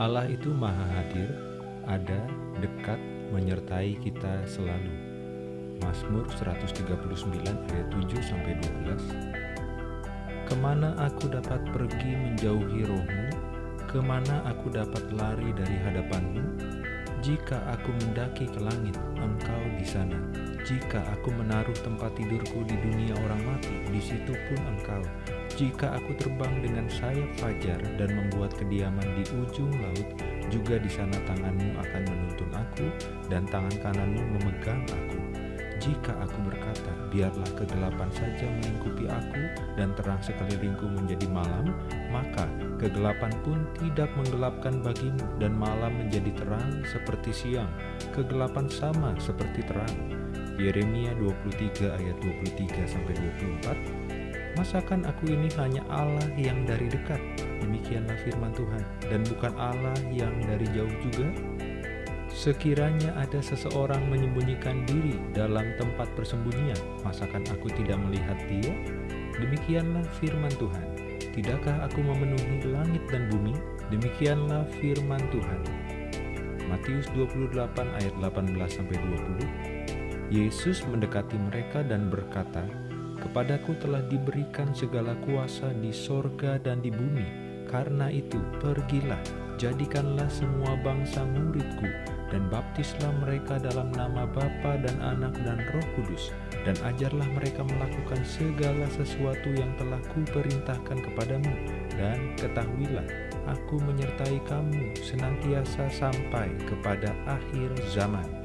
Allah itu maha hadir, ada, dekat, menyertai kita selalu. Mazmur 139 ayat 7 sampai 12. Ke mana aku dapat pergi menjauhi rohmu? Ke mana aku dapat lari dari hadapanmu? Jika aku mendaki ke langit, engkau di sana. Jika aku menaruh tempat tidurku di dunia orang mati, di situ pun engkau. Jika aku terbang dengan sayap fajar dan membuat kediaman di ujung laut, juga di sana tanganmu akan menuntun aku dan tangan kananmu memegang aku. Jika aku berkata, biarlah kegelapan saja melingkupi aku dan terang sekelilingku menjadi malam, maka kegelapan pun tidak menggelapkan bagimu dan malam menjadi terang seperti siang. Kegelapan sama seperti terang. Yeremia 23 ayat 23 sampai 24. Masakan aku ini hanya Allah yang dari dekat? Demikianlah firman Tuhan, dan bukan Allah yang dari jauh juga. Sekiranya ada seseorang menyembunyikan diri dalam tempat persembunyian, masakan aku tidak melihat dia? Demikianlah firman Tuhan. Tidakkah aku memenuhi langit dan bumi? Demikianlah firman Tuhan. Matius 28 ayat 18 sampai 20. Yesus mendekati mereka dan berkata, Kepadaku telah diberikan segala kuasa di sorga dan di bumi. Karena itu, pergilah, jadikanlah semua bangsa muridku, dan baptislah mereka dalam nama Bapa dan Anak dan Roh Kudus, dan ajarlah mereka melakukan segala sesuatu yang telah kuperintahkan kepadamu, dan ketahuilah, aku menyertai kamu senantiasa sampai kepada akhir zaman.